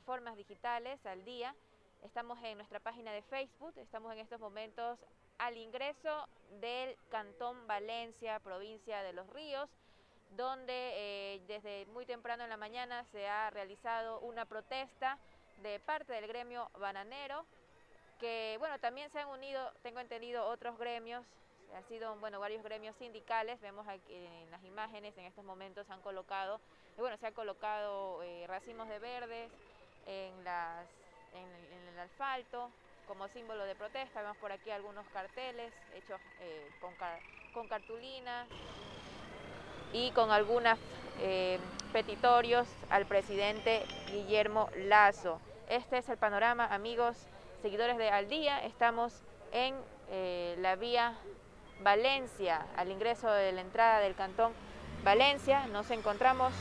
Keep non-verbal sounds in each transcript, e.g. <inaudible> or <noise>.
plataformas digitales al día. Estamos en nuestra página de Facebook, estamos en estos momentos al ingreso del Cantón Valencia, provincia de Los Ríos, donde eh, desde muy temprano en la mañana se ha realizado una protesta de parte del gremio bananero, que bueno, también se han unido, tengo entendido, otros gremios ha sido, bueno, varios gremios sindicales, vemos aquí en las imágenes, en estos momentos han colocado, bueno, se han colocado eh, racimos de verdes en, las, en, el asfalto como símbolo de protesta, vemos por aquí algunos carteles hechos eh, con, con cartulina y con algunos eh, petitorios al presidente Guillermo Lazo. Este es el panorama, amigos, seguidores de Al Día, estamos en la vía Valencia, al ingreso de la entrada del cantón Valencia. Nos encontramos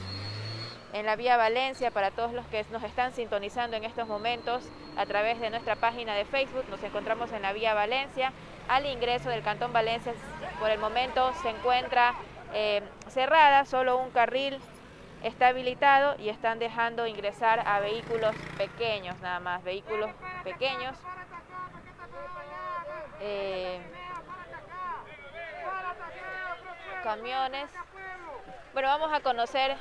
en la vía Valencia para todos los que nos están sintonizando en estos momentos a través de nuestra página de Facebook. Nos encontramos en la vía Valencia. Al ingreso del cantón Valencia por el momento se encuentra eh, cerrada, solo un carril está habilitado y están dejando ingresar a vehículos pequeños, nada más, vehículos pequeños. Eh, camiones. Bueno, vamos a conocer...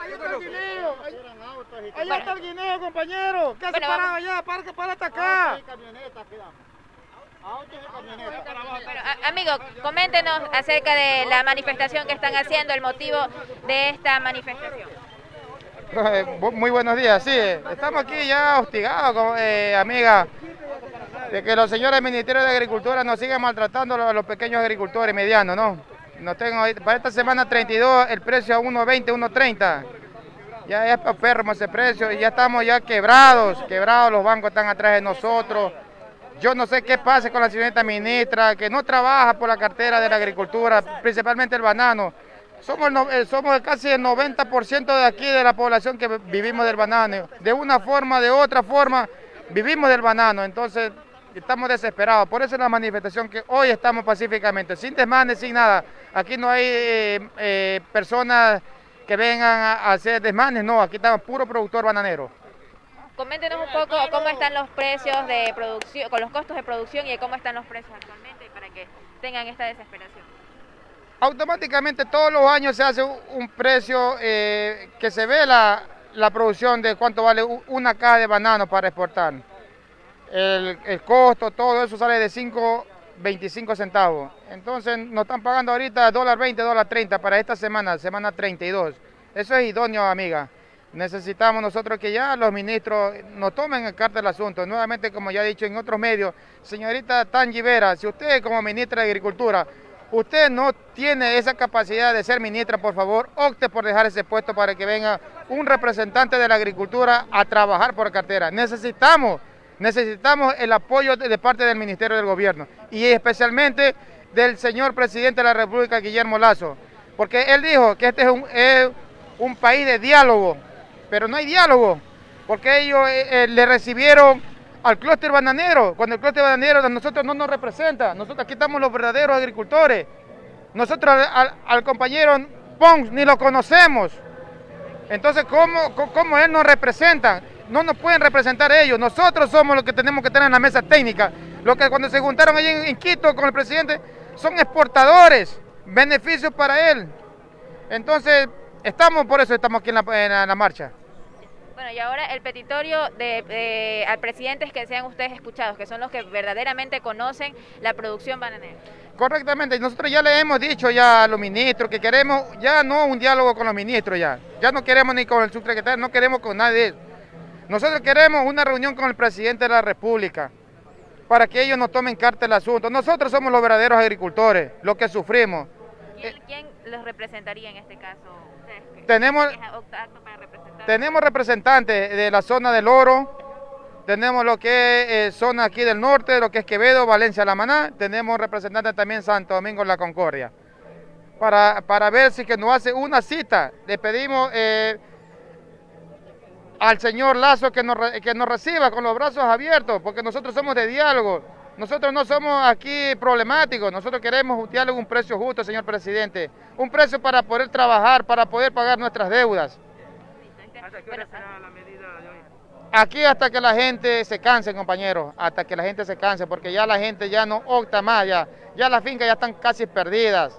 Ahí está el guineo. Ahí está el guineo, compañero. ¿Qué hace parado allá? Para, para acá. amigo, coméntenos acerca de la manifestación que están haciendo, el motivo de esta manifestación. Eh, muy buenos días, sí, estamos aquí ya hostigados, eh, amiga de que los señores del Ministerio de Agricultura nos siguen maltratando a los pequeños agricultores medianos, ¿no? No tengo, para esta semana 32 el precio a 1.20, 1.30. Ya es enfermo ese precio y ya estamos ya quebrados, quebrados, los bancos están atrás de nosotros. Yo no sé qué pasa con la señorita ministra, que no trabaja por la cartera de la agricultura, principalmente el banano. Somos, eh, somos casi el 90% de aquí de la población que vivimos del banano. De una forma, de otra forma, vivimos del banano. Entonces, estamos desesperados. Por eso es la manifestación que hoy estamos pacíficamente, sin desmanes, sin nada. Aquí no hay eh, eh, personas que vengan a, hacer desmanes, no, aquí estamos puro productor bananero. Coméntenos un poco cómo están los precios de producción, con los costos de producción y cómo están los precios actualmente para que tengan esta desesperación. Automáticamente todos los años se hace un precio eh, que se ve la, la producción de cuánto vale una caja de banano para exportar el, costo, todo eso sale de 5.25 centavos. Entonces nos están pagando ahorita dólar 20, dólar 30 para esta semana, semana 32. Eso es idóneo, amiga. Necesitamos nosotros que ya los ministros nos tomen en carta el asunto. Nuevamente, como ya he dicho en otros medios, señorita Tangi Vera, si usted como ministra de Agricultura, usted no tiene esa capacidad de ser ministra, por favor, opte por dejar ese puesto para que venga un representante de la agricultura a trabajar por cartera. Necesitamos Necesitamos el apoyo de, parte del Ministerio del Gobierno y especialmente del señor presidente de la República, Guillermo Lazo, porque él dijo que este es un, país de diálogo, pero no hay diálogo, porque ellos eh, eh, le recibieron al clúster bananero, cuando el clúster bananero de nosotros no nos representa, nosotros aquí estamos los verdaderos agricultores, nosotros al, compañero Pons ni lo conocemos, entonces ¿cómo, cómo él nos representa? No nos pueden representar ellos, nosotros somos los que tenemos que estar en la mesa técnica. Lo que cuando se juntaron allí en, Quito con el presidente son exportadores, beneficios para él. Entonces, estamos por eso estamos aquí en la, marcha. Bueno, y ahora el petitorio de, al presidente es que sean ustedes escuchados, que son los que verdaderamente conocen la producción bananera. Correctamente, nosotros ya le hemos dicho ya a los ministros que queremos ya no un diálogo con los ministros ya, ya no queremos ni con el subsecretario, no queremos con nadie nosotros queremos una reunión con el presidente de la República para que ellos nos tomen carta el asunto. Nosotros somos los verdaderos agricultores, los que sufrimos. ¿Quién los representaría en este caso? tenemos, tenemos representantes de la zona del Oro, tenemos lo que es eh, zona aquí del norte, lo que es Quevedo, Valencia, La Maná, tenemos representantes también Santo Domingo, La Concordia. Para, para ver si que nos hace una cita, le pedimos... Eh, al señor Lazo que nos, que nos reciba con los brazos abiertos, porque nosotros somos de diálogo. Nosotros no somos aquí problemáticos, nosotros queremos un diálogo, un precio justo, señor presidente. Un precio para poder trabajar, para poder pagar nuestras deudas. Aquí hasta que la gente se canse, compañeros, hasta que la gente se canse, porque ya la gente ya no opta más, ya, ya las fincas ya están casi perdidas.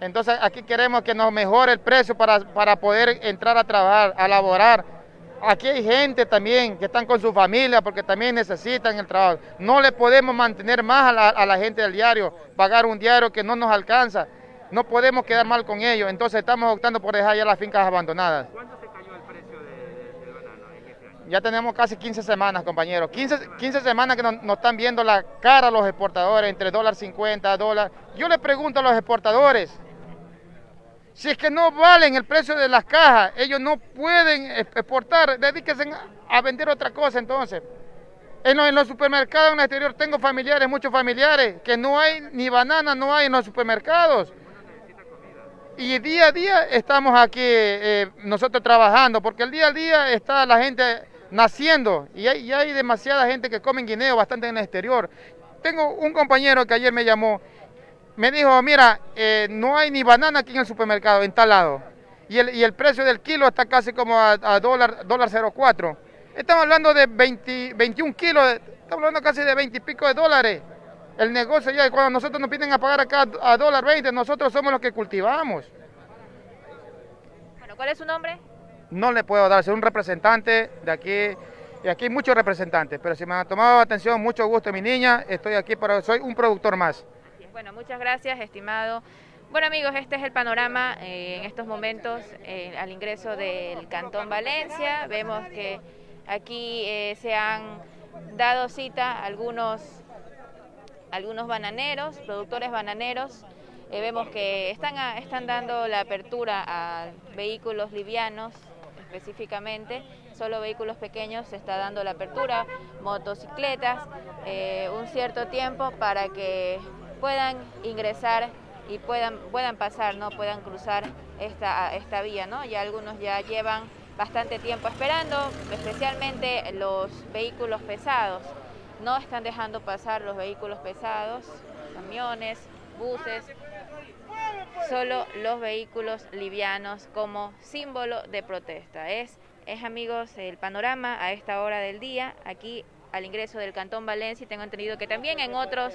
Entonces aquí queremos que nos mejore el precio para, para poder entrar a trabajar, a laborar Aquí hay gente también que están con su familia porque también necesitan el trabajo. No le podemos mantener más a la, gente del diario, pagar un diario que no nos alcanza. No podemos quedar mal con ellos, entonces estamos optando por dejar ya las fincas abandonadas. ¿Cuánto se cayó el precio del banano en este año? Ya tenemos casi 15 semanas, compañeros. 15, semanas que nos, están viendo la cara a los exportadores, entre dólar 50, dólar. Yo le pregunto a los exportadores, si es que no valen el precio de las cajas, ellos no pueden exportar, dedíquense a vender otra cosa entonces. En los, supermercados en el exterior tengo familiares, muchos familiares, que no hay ni banana, no hay en los supermercados. Y día a día estamos aquí eh, nosotros trabajando, porque el día a día está la gente naciendo y hay, y hay demasiada gente que come guineo bastante en el exterior. Tengo un compañero que ayer me llamó me dijo, mira, eh, no hay ni banana aquí en el supermercado, en tal lado. Y el, y el precio del kilo está casi como a, dólar, dólar 04. Estamos hablando de 20, 21 kilos, estamos hablando casi de 20 y pico de dólares. El negocio ya, cuando nosotros nos piden a pagar acá a dólar 20, nosotros somos los que cultivamos. Bueno, ¿cuál es su nombre? No le puedo dar, soy un representante de aquí, y aquí hay muchos representantes, pero si me han tomado atención, mucho gusto mi niña, estoy aquí para, soy un productor más. Bueno, muchas gracias, estimado. Bueno amigos, este es el panorama eh, en estos momentos eh, al ingreso del Cantón Valencia. Vemos que aquí eh, se han dado cita algunos, algunos bananeros, productores bananeros. vemos que están, están dando la apertura a vehículos livianos específicamente, solo vehículos pequeños se está dando la apertura, motocicletas, un cierto tiempo para que puedan ingresar y puedan, puedan pasar, ¿no? puedan cruzar esta, esta vía. ¿no? Ya algunos ya llevan bastante tiempo esperando, especialmente los vehículos pesados. No están dejando pasar los vehículos pesados, camiones, buses, solo los vehículos livianos como símbolo de protesta. Es, es amigos, el panorama a esta hora del día aquí al ingreso del Cantón Valencia y tengo entendido que también en otros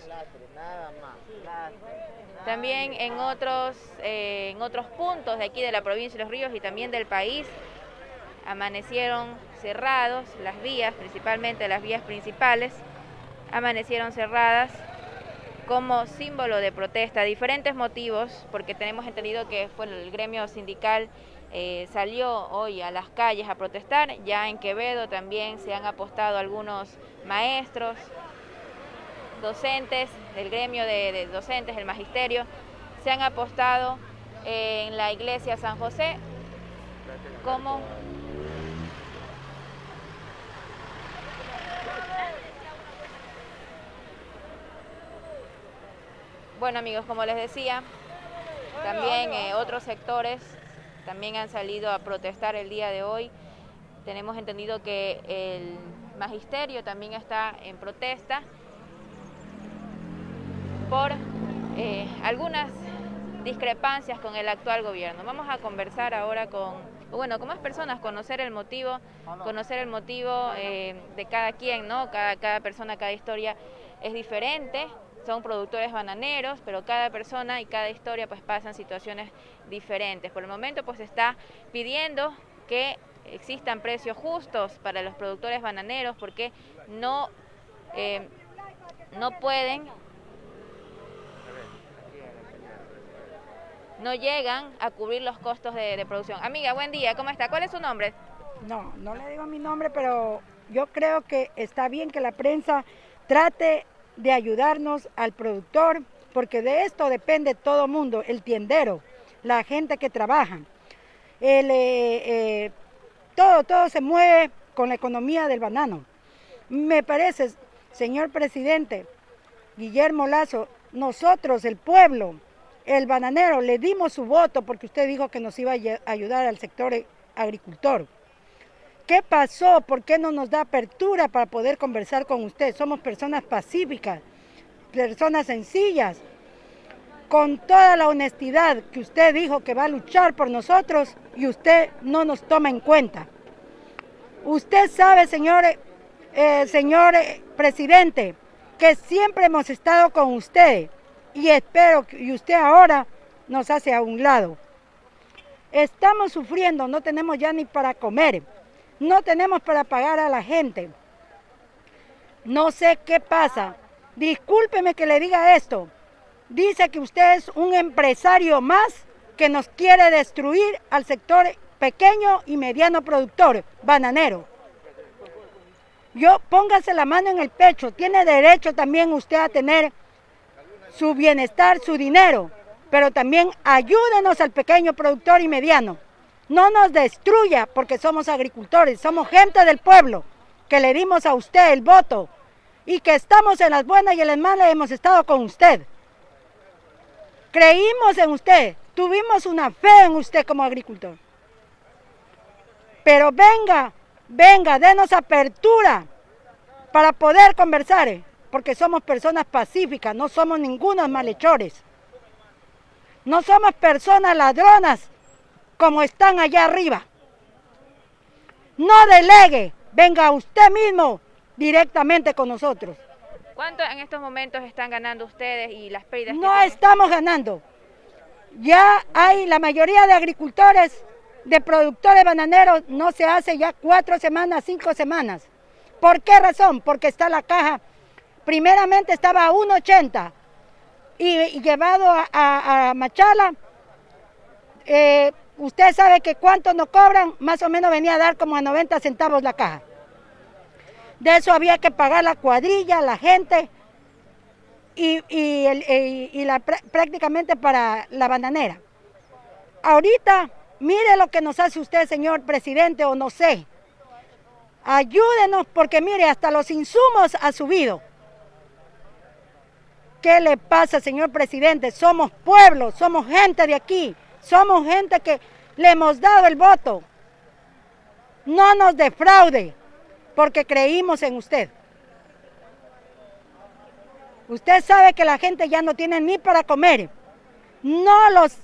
también en otros eh, en otros puntos de aquí de la provincia de Los Ríos y también del país amanecieron cerrados las vías, principalmente las vías principales, amanecieron cerradas como símbolo de protesta, diferentes motivos, porque tenemos entendido que fue el gremio sindical eh, salió hoy a las calles a protestar. Ya en Quevedo también se han apostado algunos maestros, docentes del gremio de, docentes, el magisterio, se han apostado en la iglesia San José como Bueno amigos, como les decía, también eh, otros sectores también han salido a protestar el día de hoy. Tenemos entendido que el magisterio también está en protesta por eh, algunas discrepancias con el actual gobierno. Vamos a conversar ahora con, bueno, con más personas, conocer el motivo, conocer el motivo eh, de cada quien, ¿no? Cada, cada persona, cada historia es diferente son productores bananeros, pero cada persona y cada historia pues pasan situaciones diferentes. Por el momento pues está pidiendo que existan precios justos para los productores bananeros porque no, eh, no pueden, no llegan a cubrir los costos de, producción. Amiga, buen día, ¿cómo está? ¿Cuál es su nombre? No, no le digo mi nombre, pero yo creo que está bien que la prensa trate de ayudarnos al productor, porque de esto depende todo mundo, el tiendero, la gente que trabaja. El, eh, eh, todo, todo se mueve con la economía del banano. Me parece, señor presidente Guillermo Lazo, nosotros, el pueblo, el bananero, le dimos su voto porque usted dijo que nos iba a ayudar al sector agricultor. ¿Qué pasó? ¿Por qué no nos da apertura para poder conversar con usted? Somos personas pacíficas. personas sencillas, con toda la honestidad que usted dijo que va a luchar por nosotros y usted no nos toma en cuenta. Usted sabe, señor, eh, señor presidente, que siempre hemos estado con usted y espero que usted ahora nos hace a un lado. Estamos sufriendo, no tenemos ya ni para comer, no tenemos para pagar a la gente. No sé qué pasa. Discúlpeme que le diga esto. Dice que usted es un empresario más que nos quiere destruir al sector pequeño y mediano productor, bananero. Yo póngase la mano en el pecho, tiene derecho también usted a tener su bienestar, su dinero, pero también ayúdenos al pequeño productor y mediano. No nos destruya porque somos agricultores, somos gente del pueblo, que le dimos a usted el voto y que estamos en las buenas y en las malas hemos estado con usted. Creímos en usted, tuvimos una fe en usted como agricultor. Pero venga, venga, denos apertura para poder conversar, eh, porque somos personas pacíficas, no somos ningunos malhechores. No somos personas ladronas como están allá arriba. No delegue, venga usted mismo directamente con nosotros. ¿Cuánto en estos momentos están ganando ustedes y las pérdidas? No estamos ganando. Ya hay la mayoría de agricultores, de productores bananeros, no se hace ya cuatro semanas, cinco semanas. ¿Por qué razón? Porque está la caja, primeramente estaba a 1,80 y, llevado a, Machala, eh, usted sabe que cuánto nos cobran, más o menos venía a dar como a 90 centavos la caja. De eso había que pagar la cuadrilla, la gente y, la, prácticamente para la bananera. Ahorita, mire lo que nos hace usted, señor presidente, o no sé. Ayúdenos porque mire, hasta los insumos ha subido. ¿Qué le pasa, señor presidente? Somos pueblo, somos gente de aquí, somos gente que le hemos dado el voto. No nos defraude porque creímos en usted. Usted sabe que la gente ya no tiene ni para comer. No los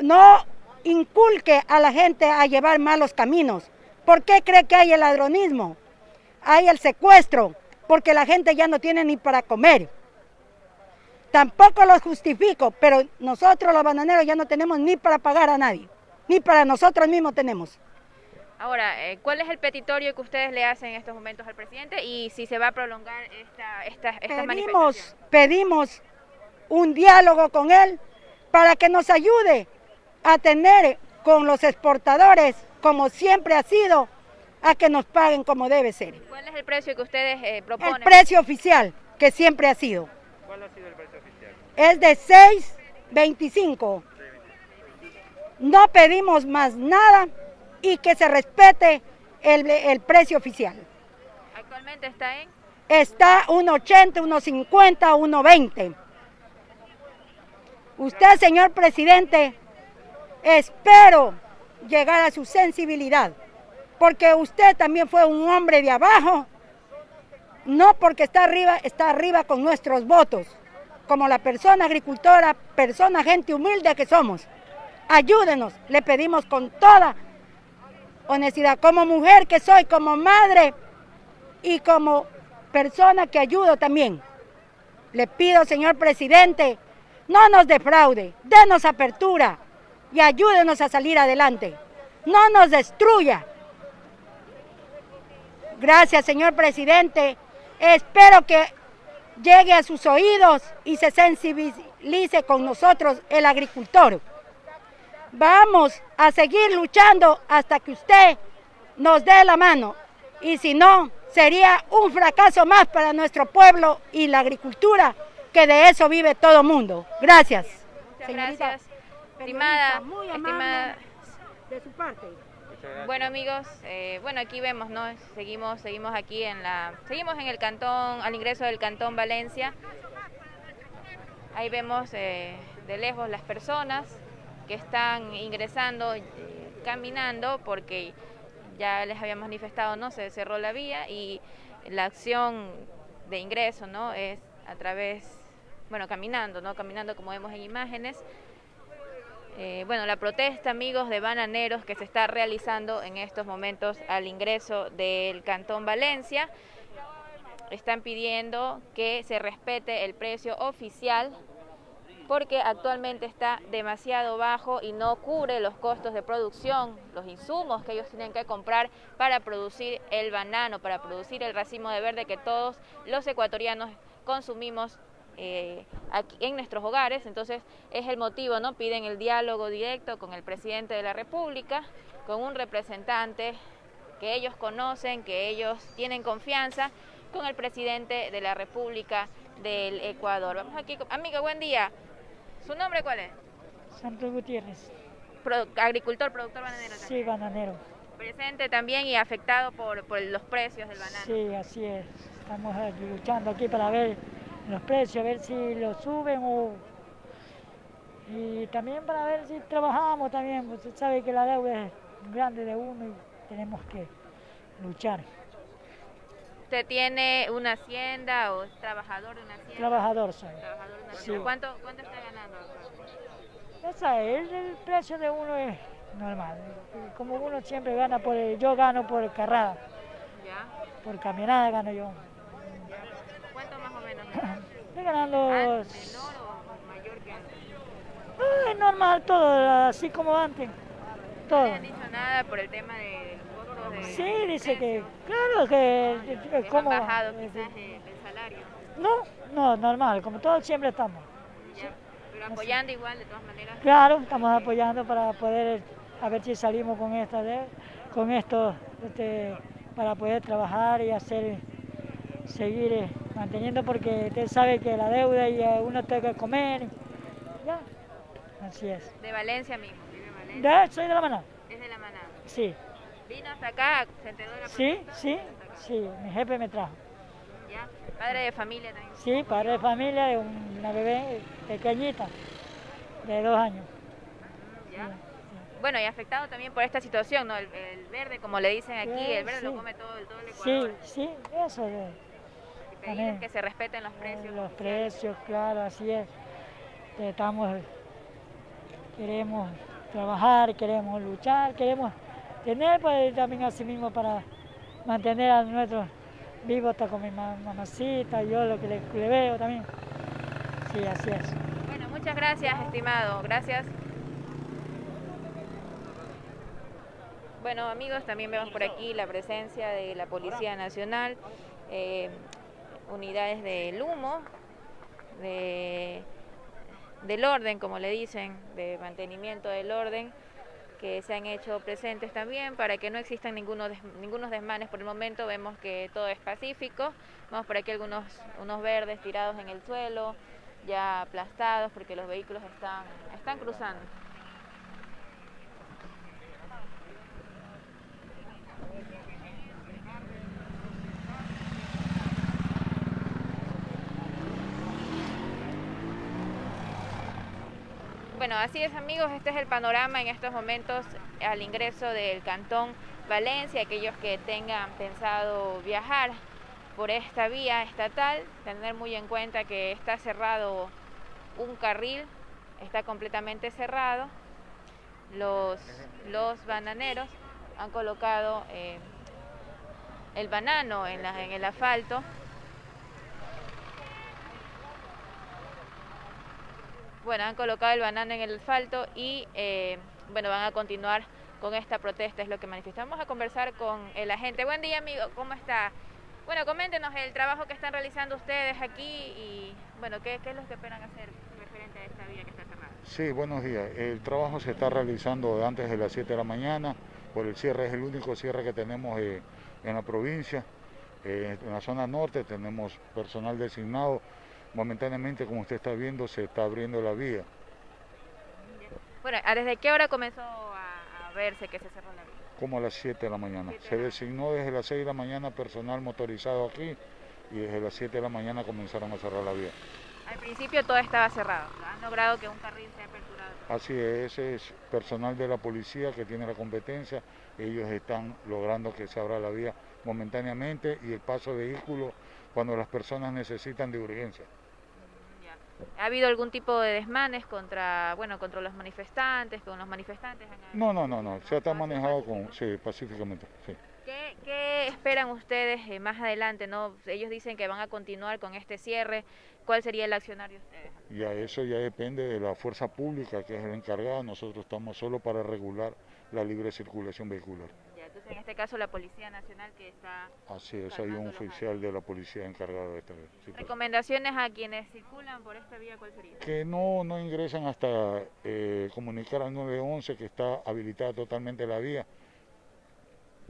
no inculque a la gente a llevar malos caminos. ¿Por qué cree que hay el ladronismo? Hay el secuestro, porque la gente ya no tiene ni para comer. Tampoco lo justifico, pero nosotros los bananeros ya no tenemos ni para pagar a nadie, ni para nosotros mismos tenemos. Ahora, eh, ¿cuál es el petitorio que ustedes le hacen en estos momentos al presidente y si se va a prolongar esta, esta, pedimos, Pedimos un diálogo con él para que nos ayude a tener con los exportadores, como siempre ha sido, a que nos paguen como debe ser. ¿Cuál es el precio que ustedes eh, proponen? El precio oficial, que siempre ha sido. ¿Cuál ha sido el precio oficial? Es de 6.25. No pedimos más nada y que se respete el, precio oficial. ¿Actualmente está en? Está 1,80, 1,50, 1,20. Usted, señor presidente, espero llegar a su sensibilidad, porque usted también fue un hombre de abajo, no porque está arriba, está arriba con nuestros votos, como la persona agricultora, persona, gente humilde que somos. Ayúdenos, le pedimos con toda honestidad, como mujer que soy, como madre y como persona que ayudo también. Le pido, señor presidente, no nos defraude, denos apertura y ayúdenos a salir adelante. No nos destruya. Gracias, señor presidente. Espero que llegue a sus oídos y se sensibilice con nosotros el agricultor. Vamos a seguir luchando hasta que usted nos dé la mano. Y si no, sería un fracaso más para nuestro pueblo y la agricultura, que de eso vive todo el mundo. Gracias. Muchas gracias. Estimada, muy estimada. de su parte. Bueno amigos, eh, bueno aquí vemos, ¿no? Seguimos, seguimos aquí en la, seguimos en el cantón, al ingreso del cantón Valencia. Ahí vemos eh, de lejos las personas están ingresando eh, caminando porque ya les habíamos manifestado, ¿no? Se cerró la vía y la acción de ingreso, ¿no? Es a través bueno, caminando, ¿no? Caminando como vemos en imágenes. Eh, bueno, la protesta, amigos, de bananeros que se está realizando en estos momentos al ingreso del Cantón Valencia. Están pidiendo que se respete el precio oficial porque actualmente está demasiado bajo y no cubre los costos de producción, los insumos que ellos tienen que comprar para producir el banano, para producir el racimo de verde que todos los ecuatorianos consumimos eh, aquí en nuestros hogares, entonces es el motivo, ¿no? Piden el diálogo directo con el presidente de la República, con un representante que ellos conocen, que ellos tienen confianza, con el presidente de la República del Ecuador. Vamos aquí, amigo, buen día. ¿Su nombre cuál es? Santos Gutiérrez. agricultor, productor bananero. Sí, bananero. Presente también y afectado por, por los precios del banano. Sí, así es. Estamos luchando aquí para ver los precios, a ver si los suben o... Y también para ver si trabajamos también, usted sabe que la deuda es grande de uno y tenemos que luchar. ¿Usted tiene una hacienda o es trabajador de una hacienda? Trabajador soy. Trabajador de una hacienda. ¿Cuánto, ¿Cuánto, está ganando? Esa es, el, precio de uno es normal. Como uno siempre gana por el, yo gano por carrada. ¿Ya? Por caminada gano yo. <coughs> Estoy ganando... ¿Menor o mayor que antes? Ah, es normal todo, así como antes. Todo. ¿No le han dicho nada por el tema de De sí, dice que, claro que... que ¿cómo? bajado quizás el, salario. No, no, normal, como todos siempre estamos. pero apoyando igual de todas maneras. Claro, estamos apoyando para poder, a ver si salimos con esta, con esto, este, para poder trabajar y hacer, seguir eh, manteniendo porque usted sabe que la deuda y uno tiene que comer. Ya, así es. ¿De Valencia mismo? ¿Vive Valencia? De, soy de la manada. ¿Es de la manada? Sí. ¿Vino hasta acá? ¿Se enteró de la Sí, sí, sí, mi jefe me trajo. ¿Ya? ¿Padre de familia también? Sí, padre de familia de una bebé pequeñita, de dos años. ¿Ya? Bueno, y afectado también por esta situación, ¿no? El, verde, como le dicen aquí, el verde lo come todo, todo el Ecuador. Sí, sí, eso es que se respeten los precios. Los precios, claro, así es. Estamos, queremos trabajar, queremos luchar, queremos tener pues, también así mismo para mantener a nuestros vivos hasta con mi mamacita, yo lo que le, le veo también. Sí, así es. Bueno, muchas gracias, estimado. Gracias. Bueno, amigos, también vemos por aquí la presencia de la Policía Nacional. Eh, unidades del humo, de, del orden, como le dicen, de mantenimiento del orden, que se han hecho presentes también para que no existan ninguno ningunos desmanes por el momento. Vemos que todo es pacífico. Vemos por aquí algunos unos verdes tirados en el suelo, ya aplastados porque los vehículos están, están cruzando. Bueno, así es amigos, este es el panorama en estos momentos al ingreso del Cantón Valencia. Aquellos que tengan pensado viajar por esta vía estatal, tener muy en cuenta que está cerrado un carril, está completamente cerrado. Los, los bananeros han colocado eh, el banano en, en el asfalto bueno, han colocado el banano en el asfalto y eh, bueno, van a continuar con esta protesta, es lo que manifestamos. a conversar con el agente. Buen día, amigo, ¿cómo está? Bueno, coméntenos el trabajo que están realizando ustedes aquí y bueno, ¿qué, es lo que esperan hacer referente a esta vía que está cerrada? Sí, buenos días. El trabajo se está realizando antes de las 7 de la mañana, por el cierre, es el único cierre que tenemos eh, en la provincia. Eh, en la zona norte tenemos personal designado momentáneamente, como usted está viendo, se está abriendo la vía. Bueno, ¿desde qué hora comenzó a, verse que se cerró la vía? Como a las 7 de la mañana. Se designó desde las 6 de la mañana personal motorizado aquí y desde las 7 de la mañana comenzaron a cerrar la vía. Al principio todo estaba cerrado, han logrado que un carril sea aperturado. Así es, ese es personal de la policía que tiene la competencia, ellos están logrando que se abra la vía momentáneamente y el paso de vehículos cuando las personas necesitan de urgencia. ¿Ha habido algún tipo de desmanes contra, bueno, contra los manifestantes, con los manifestantes? No, no, no, no, se está manejado con, sí, pacíficamente, sí. ¿Qué, esperan ustedes eh, más adelante? no Ellos dicen que van a continuar con este cierre. ¿Cuál sería el accionario de ustedes? Ya eso ya depende de la fuerza pública que es el encargada. Nosotros estamos solo para regular la libre circulación vehicular. En este caso la Policía Nacional que está... Así es, hay un oficial de la policía encargado de esta situación. ¿Recomendaciones a quienes circulan por esta vía cuál sería? Que no, no ingresen hasta eh, comunicar al 911 que está habilitada totalmente la vía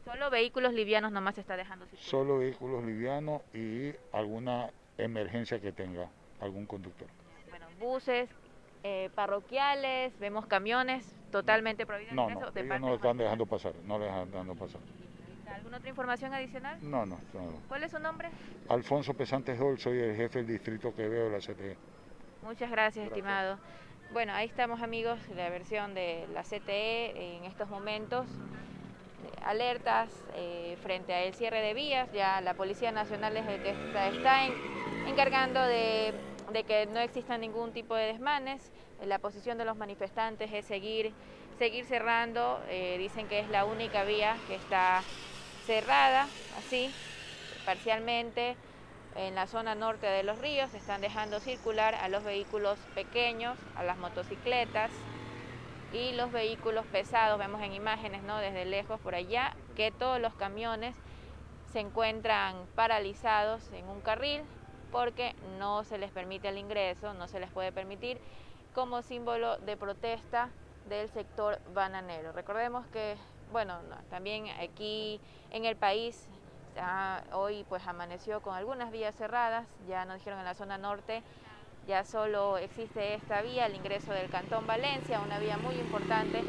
Solo vehículos livianos nomás se está dejando circular. Solo vehículos livianos y alguna emergencia que tenga algún conductor. Bueno, buses, eh, parroquiales, vemos camiones totalmente prohibidos. No, no, ellos no lo están dejando pasar, no le están dejando pasar. ¿Alguna otra información adicional? No, no, ¿Cuál es su nombre? Alfonso Pesantes Dol, soy el jefe del distrito que veo de la CTE. Muchas gracias, estimado. Bueno, ahí estamos amigos, la versión de la CTE en estos momentos alertas eh, frente al cierre de vías. Ya la Policía Nacional es el que está, encargando de, que no exista ningún tipo de desmanes. La posición de los manifestantes es seguir, seguir cerrando. Eh, dicen que es la única vía que está cerrada, así, parcialmente. En la zona norte de los ríos están dejando circular a los vehículos pequeños, a las motocicletas, y los vehículos pesados, vemos en imágenes ¿no? desde lejos por allá, que todos los camiones se encuentran paralizados en un carril porque no se les permite el ingreso, no se les puede permitir como símbolo de protesta del sector bananero. Recordemos que, bueno, también aquí en el país hoy pues amaneció con algunas vías cerradas, ya nos dijeron en la zona norte ya solo existe esta vía, el ingreso del Cantón Valencia, una vía muy importante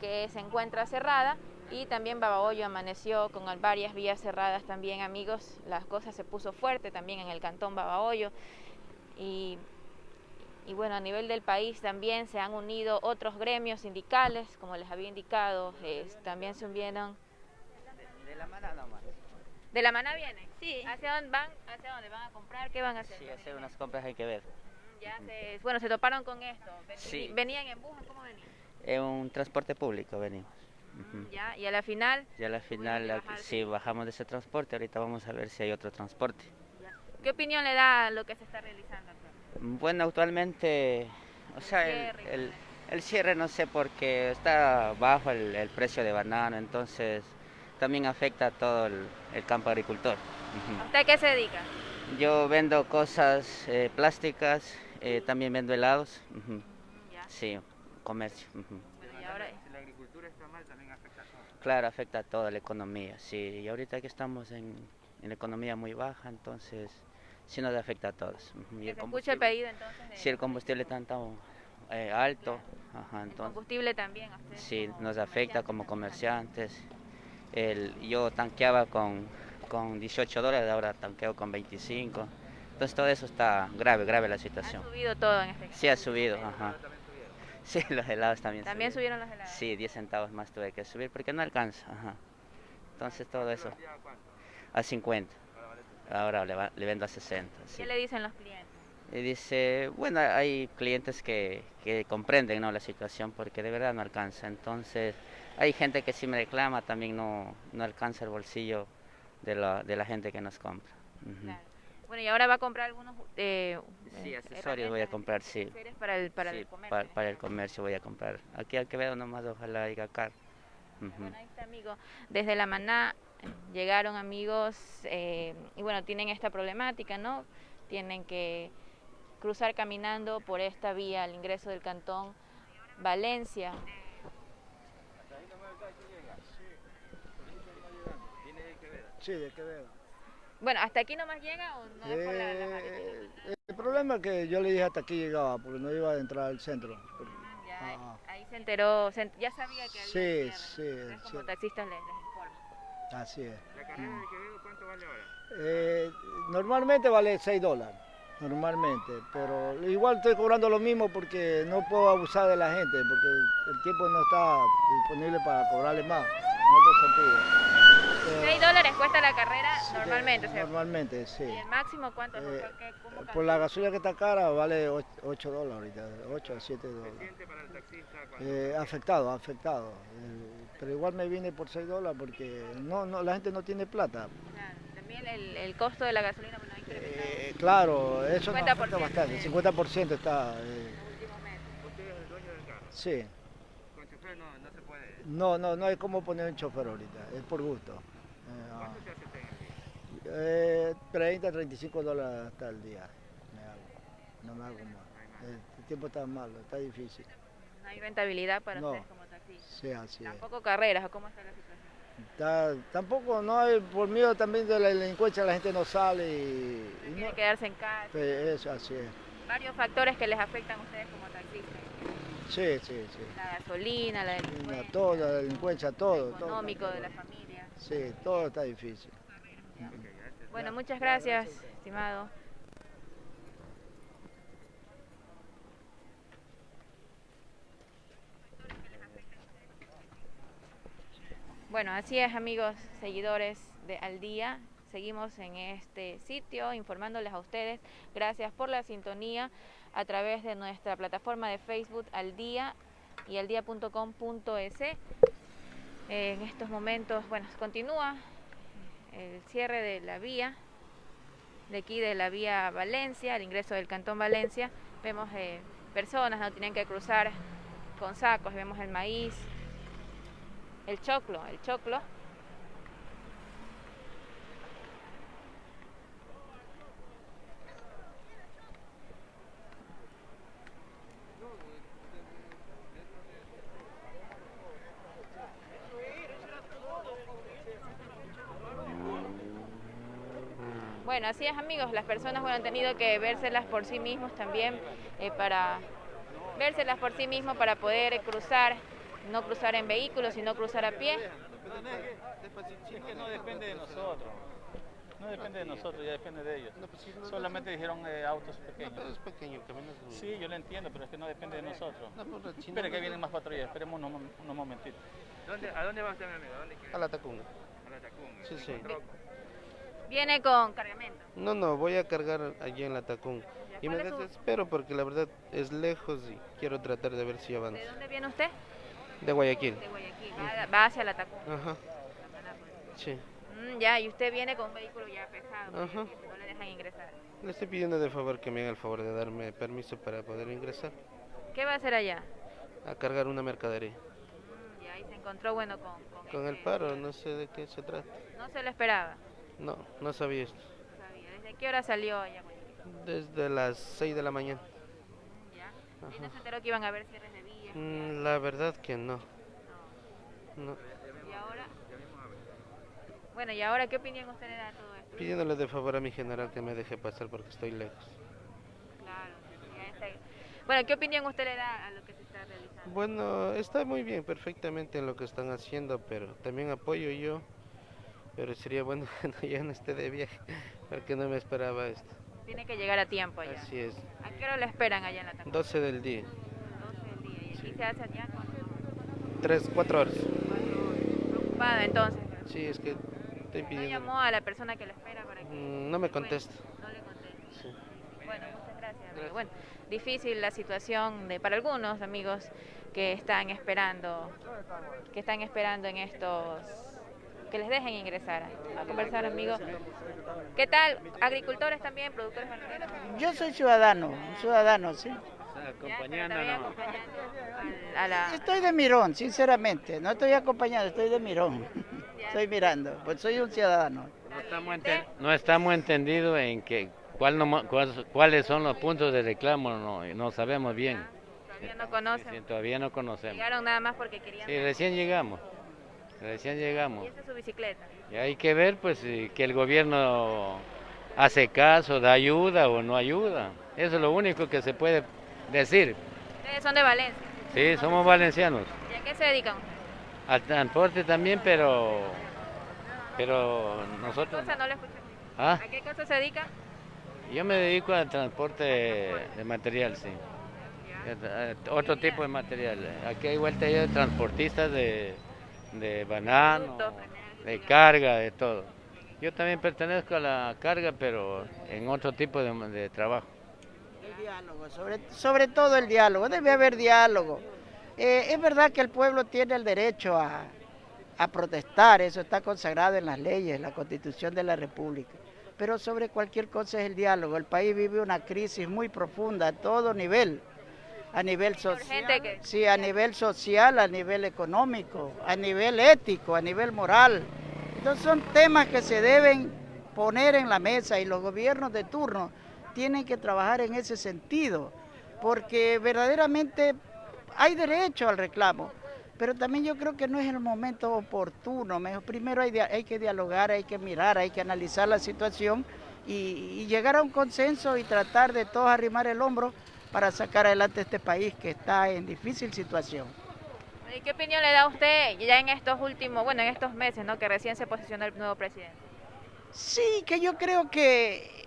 que se encuentra cerrada y también Babahoyo amaneció con varias vías cerradas también, amigos. Las cosas se puso fuerte también en el Cantón Babahoyo y, y bueno, a nivel del país también se han unido otros gremios sindicales, como les había indicado, también se unieron. De la mano nomás. ¿De la mana viene? Sí. ¿Hacia dónde van? ¿Hacia dónde van a comprar? ¿Qué van a hacer? Sí, hacer unas compras hay que ver. Ya se, bueno, se toparon con esto. sí. ¿Venían en bus? ¿Cómo venían? En un transporte público venimos. Ya, y a la final. Y a la final, sí, bajamos de ese transporte. Ahorita vamos a ver si hay otro transporte. ¿Qué opinión le da a lo que se está realizando Bueno, actualmente, o sea, el, el, cierre no sé porque está bajo el, el precio de banano, entonces también afecta a todo el, campo agricultor. ¿A usted qué se dedica? Yo vendo cosas eh, plásticas, eh, también vendo helados. Sí, comercio. ¿y ahora? Si la está mal, también afecta a todo. Claro, afecta a toda la economía, sí. Y ahorita que estamos en, en economía muy baja, entonces sí nos afecta a todos. Y el escucha el pedido entonces? Si el combustible está tan eh, alto, ¿El combustible también? Sí, nos afecta como comerciantes yo tanqueaba con, con 18 dólares, ahora tanqueo con 25. Entonces todo eso está grave, grave la situación. ¿Ha subido todo en este caso? Sí, ha subido, ajá. <laughs> Sí, los helados también. ¿También subieron los helados? Sí, 10 centavos más tuve que subir porque no alcanza, ajá. Entonces todo eso. A 50. Ahora le, vendo a 60. ¿Qué le dicen los clientes? Y dice, bueno, hay clientes que, que comprenden ¿no? la situación porque de verdad no alcanza. Entonces, hay gente que si me reclama también no, no alcanza el bolsillo de la, de la gente que nos compra. Bueno, y ahora va a comprar algunos... Eh, sí, eh, accesorios voy a comprar, sí. Para el, para el comercio. Para, el comercio voy a comprar. Aquí al que veo nomás ojalá haya acá. Bueno, ahí está, amigo. Desde la maná llegaron amigos eh, y bueno, tienen esta problemática, ¿no? Tienen que cruzar caminando por esta vía al ingreso del cantón Valencia. Sí, de Quevedo. Bueno, ¿hasta aquí nomás llega o no es por la, la eh, El problema es que yo le dije hasta aquí llegaba, porque no iba a entrar al centro. Ya, ahí, se enteró, ya sabía que había Sí, sí. como taxistas les, informan. Así es. ¿La carrera de Quevedo cuánto vale ahora? Eh, normalmente vale 6 dólares, normalmente, pero igual estoy cobrando lo mismo porque no puedo abusar de la gente, porque el tiempo no está disponible para cobrarle más, en otro sentido. Eh, 6 dólares cuesta la carrera sí, normalmente, o sea, Normalmente, sí. ¿y el máximo cuánto? Eh, ¿Qué- cómo Por la gasolina que está cara vale 8 dólares ahorita, 8 a 7 dólares. ¿Siente para el taxista Eh, afectado, afectado. Eh, pero igual me vine por 6 dólares porque no, no, la gente no tiene plata. Claro, También el, el costo de la gasolina bueno, ha incrementado Eh, claro, eso nos 50% afecta bastante. 50% está. eh, en los últimos meses. usted es el dueño del carro? sí. Con chofer no, no se puede. No, no, no hay como poner un chofer ahorita, es por gusto. Eh, ¿Cuánto se hace usted en el día? eh, 30, 35 dólares hasta el día. Me hago. No me hago más. El tiempo está malo, está difícil. No hay rentabilidad para No. ustedes como taxistas. Sí, así es. Tampoco carreras, ¿o cómo está la situación? Está- tampoco, no hay, por miedo también de la delincuencia, la gente no sale y, y Tienen no- que quedarse en casa. Sí, eso, así es. Varios factores que les afectan a ustedes como taxistas. Sí, sí, sí. La gasolina, la delincuencia, Todo, la delincuencia, todo. económico de la familia. Sí, todo está difícil. Bueno, muchas gracias, estimado. Bueno, así es amigos, seguidores de Al Día. Seguimos en este sitio informándoles a ustedes. Gracias por la sintonía a través de nuestra plataforma de Facebook Al Día y aldía.com.es. En estos momentos, bueno, continúa el cierre de la vía, de aquí de la vía Valencia, el ingreso del Cantón Valencia. Vemos eh, personas, no tienen que cruzar con sacos, vemos el maíz, el choclo, el choclo. Bueno, así es amigos, las personas bueno, han tenido que vérselas por sí mismos también eh, para vérselas por sí mismos para poder cruzar, no cruzar en vehículos, sino cruzar a pie. Es que no depende de nosotros. No depende de nosotros, ya depende de ellos. Solamente dijeron eh, autos pequeños. es pequeño. Sí, yo lo entiendo, pero es que no depende de nosotros. Pues, Espera que vienen más patrullas, esperemos unos, unos momentitos. ¿Dónde, ¿A dónde va usted, mi amigo? ¿A dónde? A la Tacunga. A la Tacunga. Sí, sí. Viene con cargamento. No, no, voy a cargar allí en la Tacunga. Y me ¿Cuál es su- desespero porque la verdad es lejos y quiero tratar de ver si avanzo. ¿De dónde viene usted? De Guayaquil. De Guayaquil. Va, va hacia la Tacunga. Ajá, sí. Mm, ya, y usted viene con un vehículo ya pesado, Ajá. no le dejan ingresar. Le estoy pidiendo de favor que me haga el favor de darme permiso para poder ingresar ¿Qué va a hacer allá? a cargar una mercadería. Mm, ya, y se encontró, bueno, con... Con, Con el este- paro, no sé de qué se trata. No se lo esperaba. No, no sabía esto. no sabía. ¿Desde qué hora salió allá? Desde las 6 de la mañana. Ya. ¿Y no se enteró que iban a haber cierres de vías? Mm, La verdad que no. No. No. ¿Y ahora? Bueno, ¿y ahora qué opinión usted le da a todo esto? Pidiéndole de favor a mi general que me deje pasar porque estoy lejos. Claro. Bueno, ¿qué opinión usted le da a lo que se está realizando? Bueno, está muy bien, perfectamente en lo que están haciendo, pero también apoyo yo. Pero sería bueno <laughs> que no, ya no esté de viaje, porque no me esperaba esto. Tiene que llegar a tiempo allá. Así es, ¿A qué hora le esperan allá en la Tacunga? 12 del día, 12 del día. ¿Y aquí Sí. se hace allá cuánto? 3, 4 horas. Preocupado entonces. Sí, es que estoy ¿No pidiendo... llamó a la persona que lo espera para que... Mm, No me contesta. No le contesta. Sí. Bueno, muchas gracias. amigo. Bueno, difícil la situación de para algunos amigos que están esperando, que están esperando en estos, que les dejen ingresar a conversar, amigos. ¿Qué tal? Agricultores también, productores ganaderos. Yo soy ciudadano, un ciudadano, sí. Acompañando al- a la. Estoy de mirón, sinceramente. No estoy acompañado, estoy de mirón. Estoy mirando, pues soy un ciudadano. No estamos, enten- no estamos entendidos en que cuál no cuál- cuáles son los puntos de reclamo, no, no sabemos bien. Todavía no conocen. Sí, todavía no conocemos. Llegaron nada más porque querían. Sí, recién llegamos, recién Y llegamos. esa es su bicicleta. Y hay que ver pues si- que el gobierno hace caso, da ayuda o no ayuda. Eso es lo único que se puede decir. Ustedes son de Valencia. Sí, somos valencianos. ¿Y a qué se dedican? Al transporte también, pero pero ¿Qué nosotros... cosa no le? ¿Ah? ¿A qué cosa se dedica? Yo me dedico al transporte de material, sí. Eh, Otro tipo de material. Aquí hay vuelta ya de transportistas de, de banano, de carga, de todo. Yo también pertenezco a la carga, pero en otro tipo de, de trabajo. El diálogo, sobre, sobre todo el diálogo, debe haber diálogo. Eh, es verdad que el pueblo tiene el derecho a, a protestar, eso está consagrado en las leyes, en la constitución de la República. Pero sobre cualquier cosa es el diálogo. El país vive una crisis muy profunda a todo nivel, a nivel social, sí, a nivel social, a nivel económico, a nivel ético, a nivel moral. Entonces son temas que se deben poner en la mesa y los gobiernos de turno tienen que trabajar en ese sentido, porque verdaderamente hay derecho al reclamo, pero también yo creo que no es el momento oportuno. Primero hay, hay que dialogar, hay que mirar, hay que analizar la situación y, y, llegar a un consenso y tratar de todos arrimar el hombro para sacar adelante este país que está en difícil situación. ¿Y qué opinión le da usted ya en estos últimos, bueno, en estos meses, ¿no? Que recién se posicionó el nuevo presidente. Sí, que yo creo que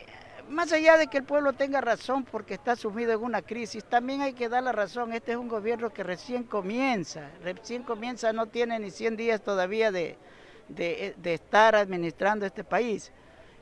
más allá de que el pueblo tenga razón porque está sumido en una crisis, también hay que dar la razón. Este es un gobierno que recién comienza, recién comienza, no tiene ni 100 días todavía de, de, de estar administrando este país.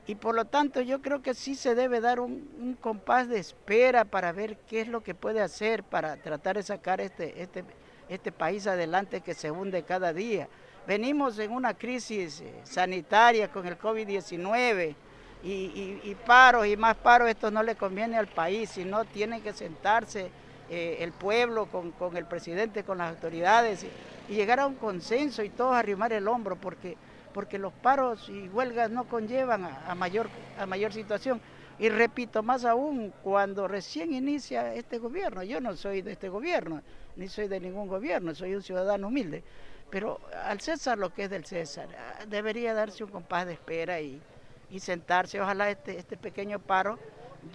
Y por lo tanto yo creo que sí se debe dar un, compás de espera para ver qué es lo que puede hacer para tratar de sacar este, este, este país adelante que se hunde cada día. Venimos en una crisis sanitaria con el COVID-19 y, y, y, paros y más paros, esto no le conviene al país, sino tiene que sentarse eh, el pueblo con, con, el presidente, con las autoridades y, y, llegar a un consenso y todos arrimar el hombro porque, porque los paros y huelgas no conllevan a, mayor, a mayor situación. Y repito, más aún cuando recién inicia este gobierno, yo no soy de este gobierno, ni soy de ningún gobierno, soy un ciudadano humilde, pero al César lo que es del César, debería darse un compás de espera y, y sentarse, ojalá este, este pequeño paro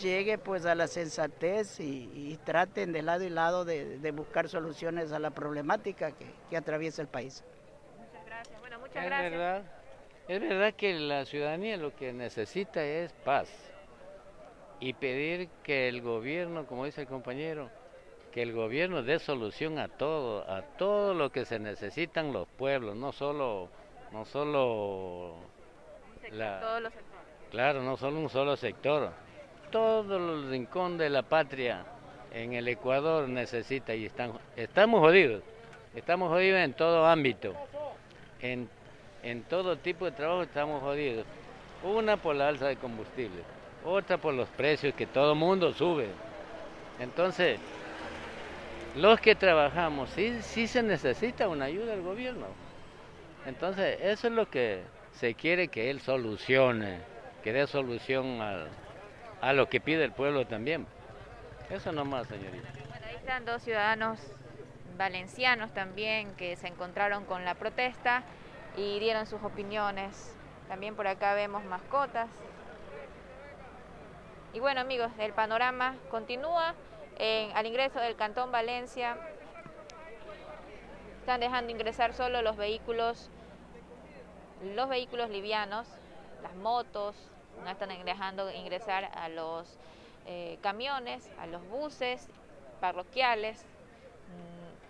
llegue pues a la sensatez y, y traten de lado y lado de, buscar soluciones a la problemática que atraviesa el país. Muchas es gracias. Verdad, es verdad que la ciudadanía lo que necesita es paz y pedir que el gobierno, como dice el compañero, que el gobierno dé solución a todo, a todo lo que se necesitan los pueblos, no solo, no solo la, todos los sectores. Claro, no solo un solo sector. Todo el rincón de la patria en el Ecuador necesita y están, estamos jodidos. Estamos jodidos en todo ámbito. En, en todo tipo de trabajo estamos jodidos. Una por la alza de combustible, otra por los precios que todo mundo sube. Entonces, los que trabajamos, sí, sí se necesita una ayuda del gobierno. Entonces, eso es lo que se quiere que él solucione, que dé solución a, a lo que pide el pueblo también. Eso nomás, señorita. Bueno, ahí están dos ciudadanos valencianos también que se encontraron con la protesta y dieron sus opiniones. También por acá vemos mascotas. Y bueno amigos, el panorama continúa. En, al ingreso del Cantón Valencia están dejando ingresar solo los vehículos los vehículos livianos, las motos, no están dejando ingresar a los eh, camiones, a los buses parroquiales,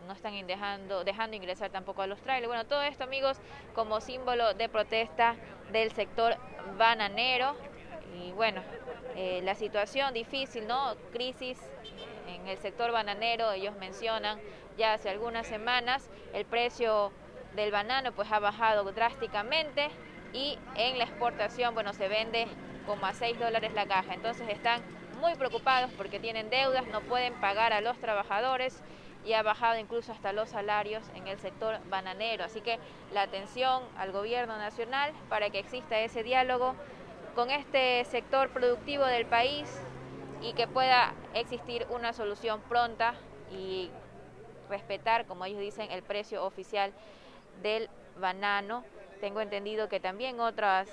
no están dejando, dejando ingresar tampoco a los trailers. Bueno, todo esto, amigos, como símbolo de protesta del sector bananero. Y bueno, eh, la situación difícil, ¿no? Crisis en el sector bananero, ellos mencionan ya hace algunas semanas el precio del banano pues ha bajado drásticamente y en la exportación bueno se vende como a 6 dólares la caja entonces están muy preocupados porque tienen deudas no pueden pagar a los trabajadores y ha bajado incluso hasta los salarios en el sector bananero así que la atención al gobierno nacional para que exista ese diálogo con este sector productivo del país y que pueda existir una solución pronta y respetar como ellos dicen el precio oficial del banano. Tengo entendido que también otras,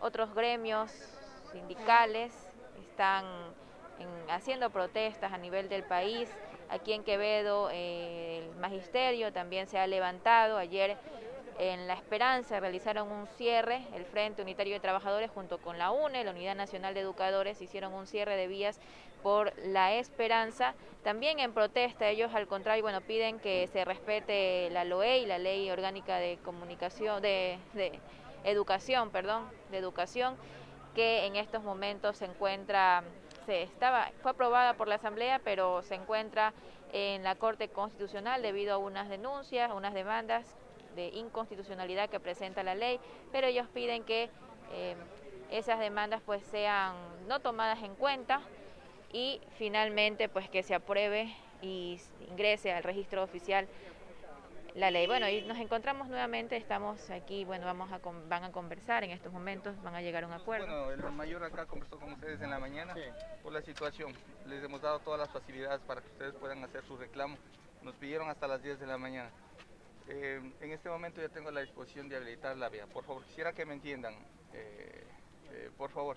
otros gremios sindicales están en, haciendo protestas a nivel del país. Aquí en Quevedo eh, el magisterio también se ha levantado. Ayer en La Esperanza realizaron un cierre, el Frente Unitario de Trabajadores junto con la UNE, la Unidad Nacional de Educadores, hicieron un cierre de vías por La Esperanza. También en protesta, ellos al contrario, bueno, piden que se respete la LOE y la Ley Orgánica de Comunicación, de educación, perdón, de educación, que en estos momentos se encuentra, se estaba, fue aprobada por la Asamblea, pero se encuentra en la Corte Constitucional debido a unas denuncias, unas demandas de inconstitucionalidad que presenta la ley, pero ellos piden que eh, esas demandas pues sean no tomadas en cuenta y finalmente pues que se apruebe y ingrese al registro oficial la ley. Bueno, y nos encontramos nuevamente, estamos aquí, bueno, vamos a van a conversar en estos momentos, van a llegar a un acuerdo. Bueno, el mayor acá conversó con ustedes en la mañana por la situación. Les hemos dado todas las facilidades para que ustedes puedan hacer su reclamo. Nos pidieron hasta las 10 de la mañana. Eh, en este momento ya tengo la disposición de habilitar la vía. Por favor, quisiera que me entiendan. Eh, eh, por favor,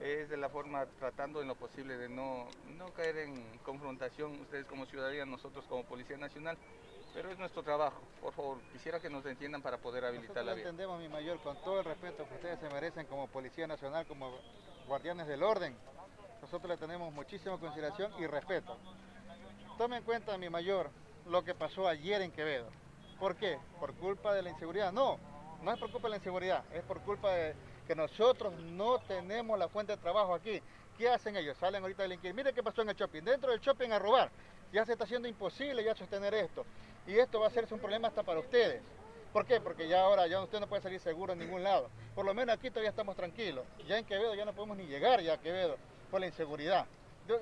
es de la forma tratando en lo posible de no, no caer en confrontación, ustedes como ciudadanía, nosotros como Policía Nacional, pero es nuestro trabajo. Por favor, quisiera que nos entiendan para poder habilitar la vía. entendemos, mi mayor, con todo el respeto que ustedes se merecen como Policía Nacional, como guardianes del orden. Nosotros le tenemos muchísima consideración y respeto. Tome en cuenta, mi mayor, lo que pasó ayer en Quevedo. ¿Por qué? ¿Por culpa de la inseguridad? No, no es por culpa de la inseguridad, es por culpa de que nosotros no tenemos la fuente de trabajo aquí. ¿Qué hacen ellos? Salen ahorita a delinquir. Mire qué pasó en el shopping. Dentro del shopping a robar. Ya se está haciendo imposible ya sostener esto. Y esto va a ser un problema hasta para ustedes. ¿Por qué? Porque ya ahora ya usted no puede salir seguro en ningún lado. Por lo menos aquí todavía estamos tranquilos. Ya en Quevedo ya no podemos ni llegar ya a Quevedo por la inseguridad.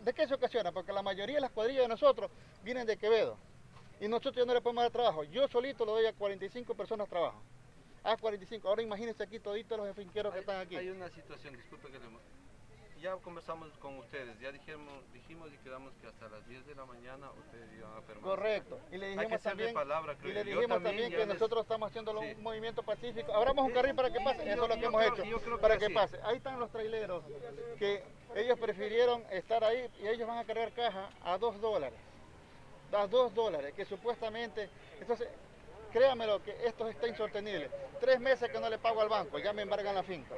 ¿De, qué se ocasiona? Porque la mayoría de las cuadrillas de nosotros vienen de Quevedo. Y nosotros ya no le podemos dar trabajo. Yo solito le doy a 45 personas trabajo. A 45. Ahora imagínense aquí toditos los finqueros que están aquí. Hay una situación, disculpe que le ya conversamos con ustedes, ya dijimos, dijimos y quedamos que hasta las 10 de la mañana ustedes iban a permanecer. Correcto. Y le dijimos también, palabra, y le dijimos también, que nosotros estamos haciendo un movimiento pacífico. Abramos un carril para que pase, eso es lo que hemos hecho, para que, pase. Ahí están los traileros que ellos prefirieron estar ahí y ellos van a cargar caja a 2 dólares. A 2 dólares, que supuestamente, entonces, créamelo que esto está insostenible. Tres meses que no le pago al banco, ya me embargan la finca.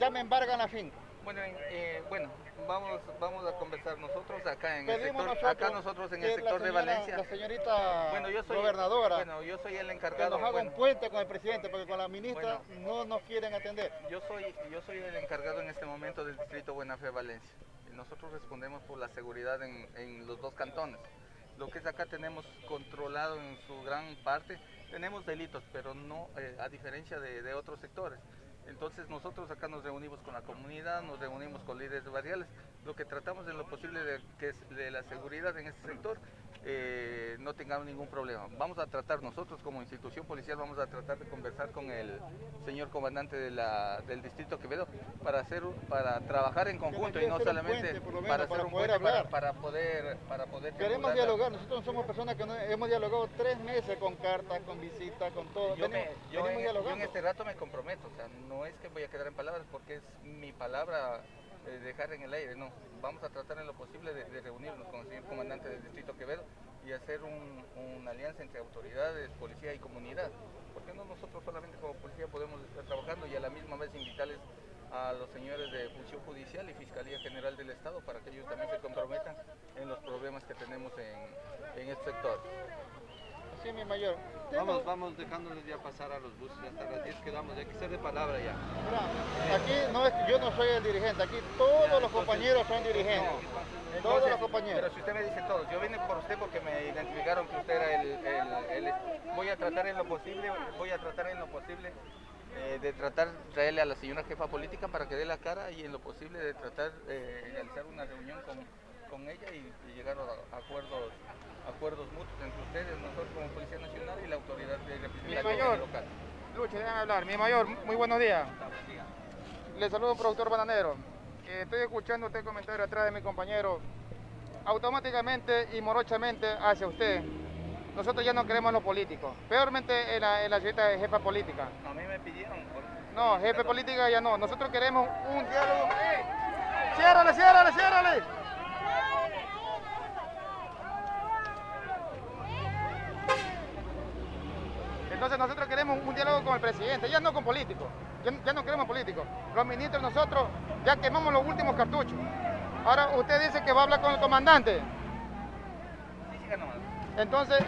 Ya me embargan la finca. Bueno, eh, bueno, vamos, vamos a conversar nosotros acá en el sector, nosotros, acá nosotros en el sector de Valencia. La señorita bueno, yo soy, gobernadora. Bueno, yo soy el encargado. Que nos haga un puente con el presidente, porque con la ministra no nos quieren atender. Yo soy, yo soy el encargado en este momento del distrito Buena Fe Valencia. Nosotros respondemos por la seguridad en, en los dos cantones. Lo que es acá tenemos controlado en su gran parte. Tenemos delitos, pero no eh, a diferencia de, de otros sectores. Entonces nosotros acá nos reunimos con la comunidad, nos reunimos con líderes barriales, lo que tratamos en lo posible de que es de la seguridad en este sector eh, no tengamos ningún problema. Vamos a tratar nosotros como institución policial, vamos a tratar de conversar con el señor comandante de la, del distrito Quevedo para hacer para trabajar en conjunto y no solamente para, hacer un poder hablar. Para, poder para poder queremos dialogar. Nosotros somos personas que hemos dialogado tres meses con cartas, con visitas, con todo. Yo, yo, en, este rato me comprometo, o sea, no es que voy a quedar en palabras porque es mi palabra eh, dejar en el aire, no. Vamos a tratar en lo posible de, reunirnos con el señor comandante del distrito Quevedo y hacer una alianza entre autoridades, policía y comunidad. Porque no nosotros solamente como policía podemos estar trabajando y a la misma vez invitarles a los señores de función judicial y Fiscalía General del Estado para que ellos también se comprometan en los problemas que tenemos en, en este sector. Sí, mi mayor. Vamos, vamos dejándoles ya pasar a los buses, hasta las 10 quedamos, hay que ser de palabra ya. aquí no es, yo no soy el dirigente, aquí todos los compañeros son dirigentes. todos los compañeros. Pero si usted me dice todos, yo vine por usted porque me identificaron que usted era el, el, voy a tratar en lo posible, voy a tratar en lo posible eh, de tratar traerle a la señora jefa política para que dé la cara y en lo posible de tratar de realizar una reunión con, con ella y, y llegar a acuerdos acuerdos mutuos entre ustedes, nosotros como Policía Nacional y la autoridad de representación mayor, local. Lucha, déjame hablar. Mi mayor, muy buenos días. Le saludo, productor bananero. Eh, estoy escuchando usted comentario atrás de mi compañero. Automáticamente y morochamente hacia usted. Nosotros ya no queremos los políticos. Peormente en la, en la de jefa política. A mí me pidieron. No, jefe política ya no. Nosotros queremos un diálogo. ¡Ciérrale, ciérrale, ciérrale! Entonces nosotros queremos un diálogo con el presidente, ya no con políticos, ya, no queremos políticos. Los ministros nosotros ya quemamos los últimos cartuchos. Ahora usted dice que va a hablar con el comandante. Entonces...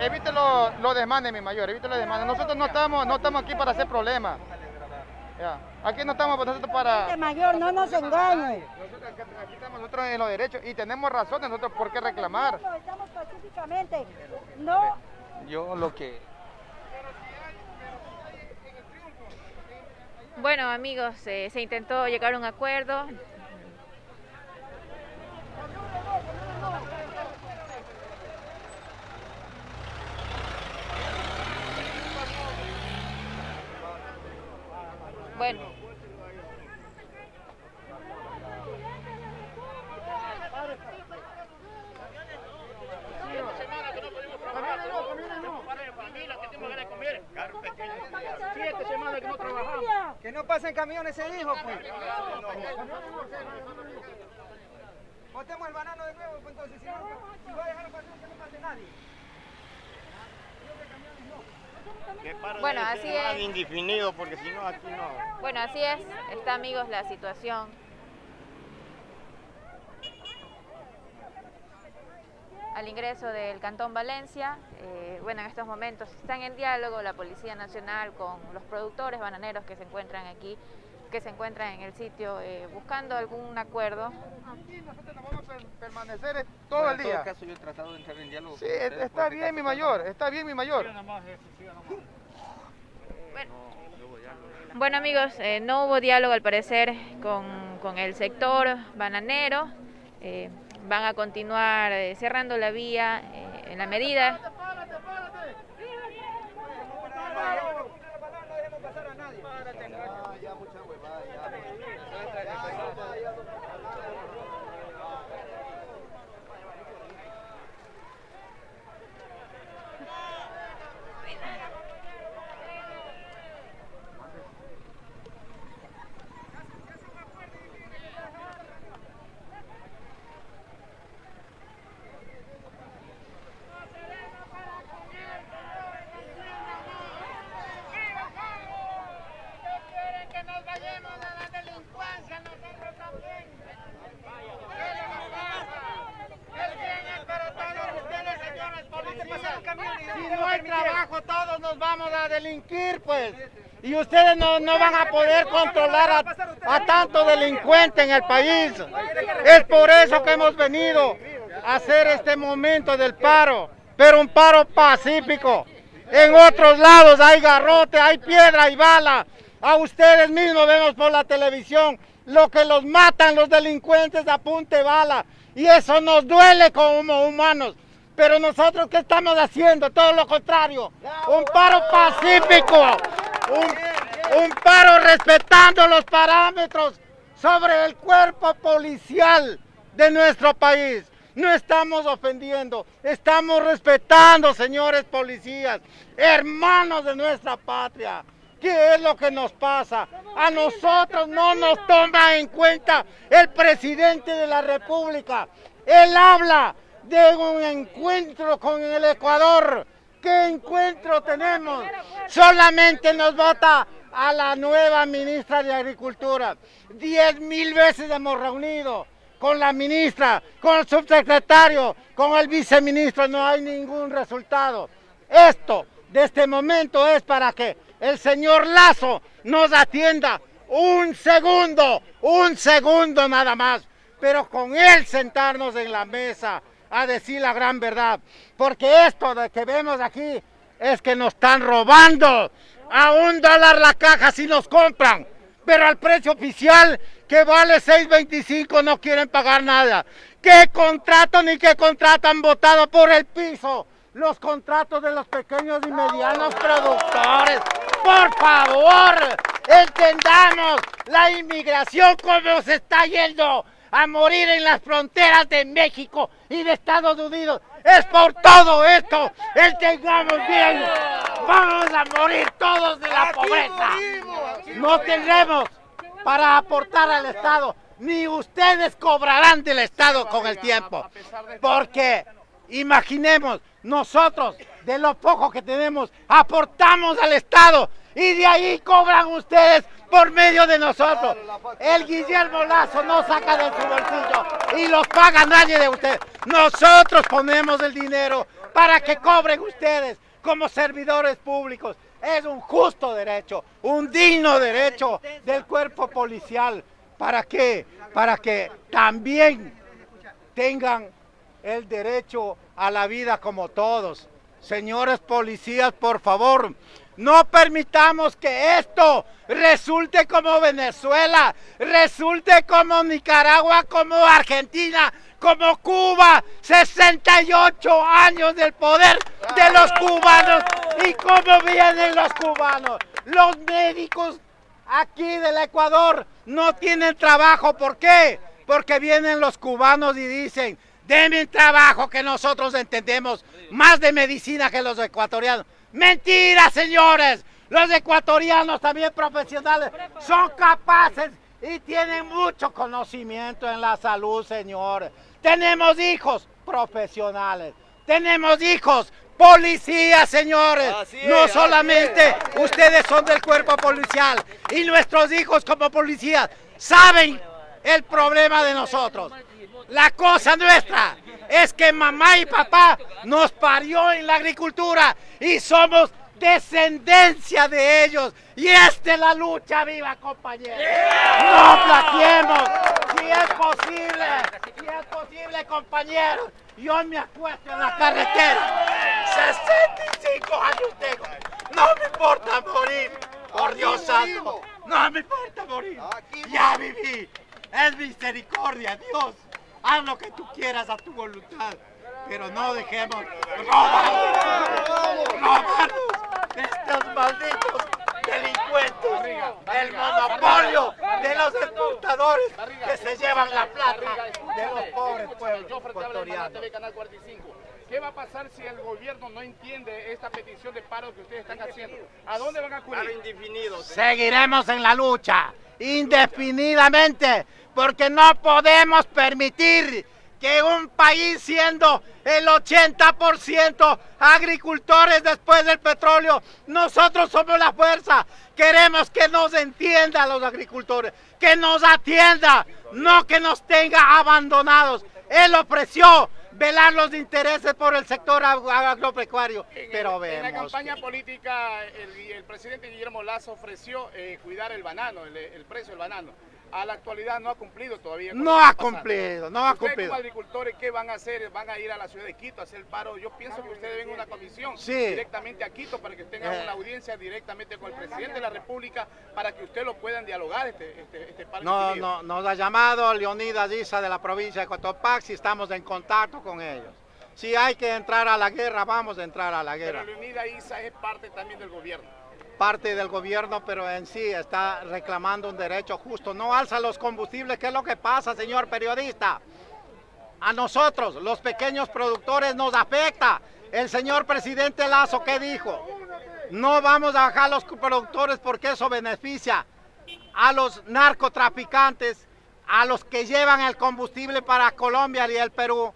evite los lo desmanes, mi mayor, evite los desmanes. Nosotros no estamos, no estamos aquí para hacer problemas. Aquí no estamos nosotros para... mayor, no nos engañe. Nosotros, aquí estamos nosotros en los derechos y tenemos razón nosotros por qué reclamar. Estamos pacíficamente. No. Yo lo que... Bueno amigos, eh, se intentó llegar a un acuerdo, Bueno. Siete semanas que no trabajamos. Que no pasen camiones, se dijo, pues. Botemos el banano de nuevo, pues entonces, si, no, si va a dejar pasar, que no pase nadie. Bueno, así es. indefinido porque si no aquí no. Bueno, así es. Está amigos la situación. Al ingreso del Cantón Valencia, eh, bueno, en estos momentos están en diálogo la Policía Nacional con los productores bananeros que se encuentran aquí, que se encuentran en el sitio eh, buscando algún acuerdo. Aquí nosotros nos vamos a permanecer todo el día. En todo caso yo he tratado de entrar en diálogo. Sí, está bien mi mayor, está bien mi mayor. Bueno, amigos, eh, no hubo diálogo al parecer con, el sector bananero. Eh, van a continuar eh, cerrando la vía en la medida delinquir, pues. Y ustedes no, no van a poder controlar a, tanto delincuente en el país. Es por eso que hemos venido a hacer este momento del paro, pero un paro pacífico. En otros lados hay garrote, hay piedra y bala. A ustedes mismos vemos por la televisión lo que los matan los delincuentes a punte bala. Y eso nos duele como humanos. Pero nosotros, ¿qué estamos haciendo? Todo lo contrario. Un paro pacífico. Un, paro respetando los parámetros sobre el cuerpo policial de nuestro país. No estamos ofendiendo, estamos respetando, señores policías, hermanos de nuestra patria. ¿Qué es lo que nos pasa? A nosotros no nos toma en cuenta el presidente de la República. Él habla de un encuentro con el Ecuador. ¿Qué encuentro tenemos? Solamente nos vota a la nueva ministra de Agricultura. Diez mil veces hemos reunido con la ministra, con el subsecretario, con el viceministro, no hay ningún resultado. Esto, de este momento, es para que el señor Lazo nos atienda un segundo, un segundo nada más, pero con él sentarnos en la mesa, a decir la gran verdad. Porque esto de que vemos aquí es que nos están robando. A un dólar la caja si nos compran. Pero al precio oficial que vale 6.25 no quieren pagar nada. ¿Qué contrato ni qué contrato han votado por el piso? Los contratos de los pequeños y medianos productores. Por favor, entendamos la inmigración como se está yendo a morir en las fronteras de México y de Estados Unidos. Es por todo esto el tengamos bien. Vamos a morir todos de la pobreza. No tendremos para aportar al Estado, ni ustedes cobrarán del Estado con el tiempo. Porque imaginemos, nosotros de lo poco que tenemos aportamos al Estado y de ahí cobran ustedes por medio de nosotros. El Guillermo Lazo no saca de su bolsillo y los paga nadie de ustedes. Nosotros ponemos el dinero para que cobren ustedes como servidores públicos. Es un justo derecho, un digno derecho del cuerpo policial. ¿Para qué? Para que también tengan el derecho a la vida como todos. Señores policías, por favor, no permitamos que esto resulte como Venezuela, resulte como Nicaragua, como Argentina, como Cuba. 68 años del poder de los cubanos. ¿Y cómo vienen los cubanos? Los médicos aquí del Ecuador no tienen trabajo. ¿Por qué? Porque vienen los cubanos y dicen, denme trabajo que nosotros entendemos más de medicina que los ecuatorianos. Mentira, señores. Los ecuatorianos también profesionales son capaces y tienen mucho conocimiento en la salud, señores. Tenemos hijos profesionales. Tenemos hijos policías, señores. no solamente ustedes son del cuerpo policial y nuestros hijos como policías saben el problema de nosotros. La cosa nuestra es que mamá y papá nos parió en la agricultura y somos descendencia de ellos. Y esta es la lucha viva, compañeros. No plaquemos. Si es posible, si es posible, compañeros. Yo me acuesto en la carretera. 65 años tengo. No me importa morir. Por Dios santo. No me importa morir. Ya viví. Es misericordia, Dios. Haz lo que tú quieras a tu voluntad, pero no dejemos robarnos, robarnos estos malditos delincuentes, el monopolio de los exportadores que se llevan la plata de los pobres pueblos ecuatorianos. ¿Qué va a pasar si el gobierno no entiende esta petición de paro que ustedes están haciendo? ¿A dónde van a acudir? indefinido. Seguiremos en la lucha, indefinidamente porque no podemos permitir que un país siendo el 80% agricultores después del petróleo, nosotros somos la fuerza. Queremos que nos entienda los agricultores, que nos atienda, no que nos tenga abandonados. Él ofreció velar los intereses por el sector agropecuario. Pero vemos. En la campaña política, el, presidente Guillermo Lazo ofreció eh, cuidar el banano, el precio del banano a la actualidad no ha cumplido todavía. No ha cumplido, no ha cumplido. como agricultores qué van a hacer? ¿Van a ir a la ciudad de Quito a hacer el paro? Yo pienso que ustedes ven una comisión directamente a Quito para que tengan eh. una audiencia directamente con el presidente de la República para que ustedes lo puedan dialogar este, este, este paro. No, no, nos ha llamado Leonidas Isa de la provincia de Cotopaxi, estamos en contacto con ellos. Si hay que entrar a la guerra, vamos a entrar a la guerra. Pero Leonidas Isa es parte también del gobierno parte del gobierno, pero en sí está reclamando un derecho justo. No alza los combustibles, ¿qué es lo que pasa, señor periodista? A nosotros, los pequeños productores, nos afecta. El señor presidente Lazo, ¿qué dijo? No vamos a bajar los productores porque eso beneficia a los narcotraficantes, a los que llevan el combustible para Colombia y el Perú.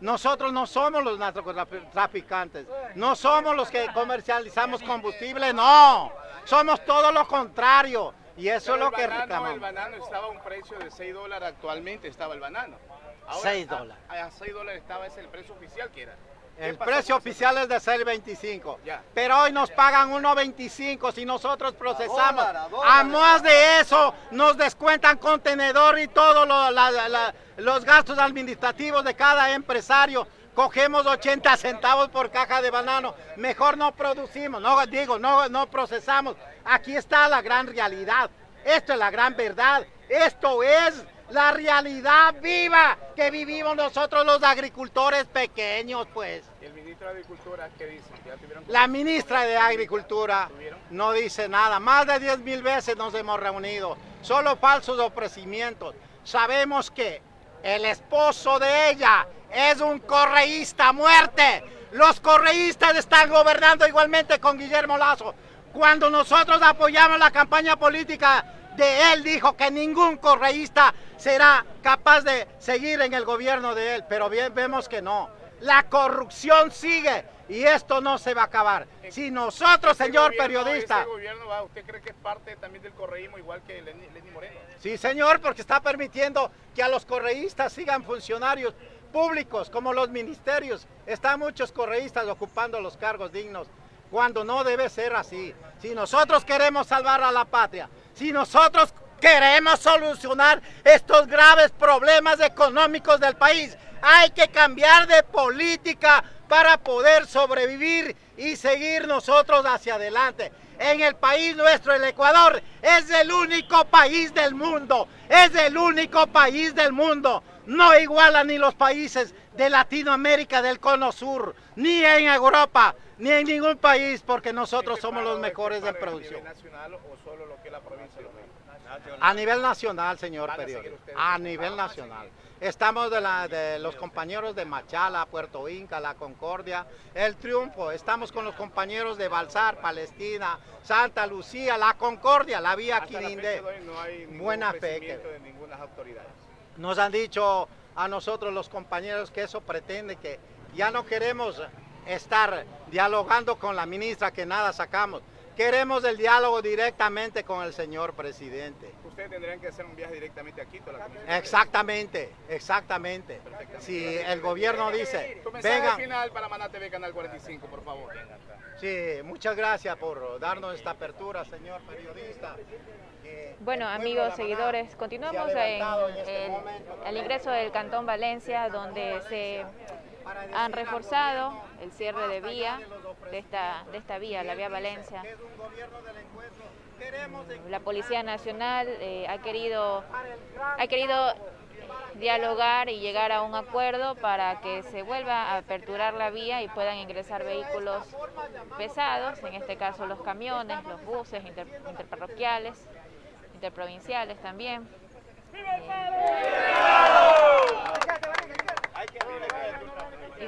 Nosotros no somos los narcotraficantes, no somos los que comercializamos combustible, no, somos todo lo contrario. Y eso es lo que reclamamos. El banano estaba a un precio de 6 dólares actualmente, estaba el banano. 6 dólares. A, 6 dólares estaba ese el precio oficial que era. El precio oficial es de 6.25, pero hoy nos pagan 1.25 si nosotros procesamos. A, más de eso nos descuentan contenedor y todos los gastos administrativos de cada empresario. Cogemos 80 centavos por caja de banano. Mejor no producimos, no digo, no, no procesamos. Aquí está la gran realidad. Esto es la gran verdad. Esto es la realidad viva que vivimos nosotros los agricultores pequeños, pues. ¿Y el ministro de Agricultura qué dice? la ministra de Agricultura no dice nada. Más de 10 mil veces nos hemos reunido. Solo falsos ofrecimientos. Sabemos que el esposo de ella es un correísta a muerte. Los correístas están gobernando igualmente con Guillermo Lazo. Cuando nosotros apoyamos la campaña política de él dijo que ningún correísta será capaz de seguir en el gobierno de él, pero bien vemos que no. La corrupción sigue y esto no se va a acabar. Si nosotros, señor periodista... gobierno, ¿Usted cree que es parte también del correísmo igual que Lenny, Moreno? Sí, señor, porque está permitiendo que a los correístas sigan funcionarios públicos como los ministerios. Están muchos correístas ocupando los cargos dignos cuando no debe ser así. Si nosotros queremos salvar a la patria, si nosotros queremos solucionar estos graves problemas económicos del país, hay que cambiar de política para poder sobrevivir y seguir nosotros hacia adelante. En el país nuestro, el Ecuador, es el único país del mundo, es el único país del mundo. No iguala ni los países de Latinoamérica del Cono Sur, ni en Europa, ni en ningún país, porque nosotros somos los mejores de producción. nacional o solo lo que es la provincia A nivel nacional, señor periodista. A nivel nacional. Estamos de, la, de los compañeros de Machala, Puerto Inca, La Concordia, El Triunfo. Estamos con los compañeros de Balsar, Palestina, Santa Lucía, La Concordia, la vía Quirinde. Buena fe. de ninguna autoridades. Nos han dicho a nosotros los compañeros que eso pretende que ya no queremos estar dialogando con la ministra que nada sacamos. Queremos el diálogo directamente con el señor presidente. Ustedes tendrían que hacer un viaje directamente a Quito. exactamente, exactamente. Si el gobierno dice, mensaje final para Maná TV Canal 45, por favor. Sí, muchas gracias por darnos esta apertura, señor periodista. Bueno, amigos, seguidores, continuamos en este el, el ingreso del Cantón Valencia, donde se han reforzado el cierre de vía, de esta, de esta vía, la vía Valencia. La Policía Nacional eh, ha, querido, ha querido dialogar y llegar a un acuerdo para que se vuelva a aperturar la vía y puedan ingresar vehículos pesados, en este caso los camiones, los buses interparroquiales, interprovinciales también. Y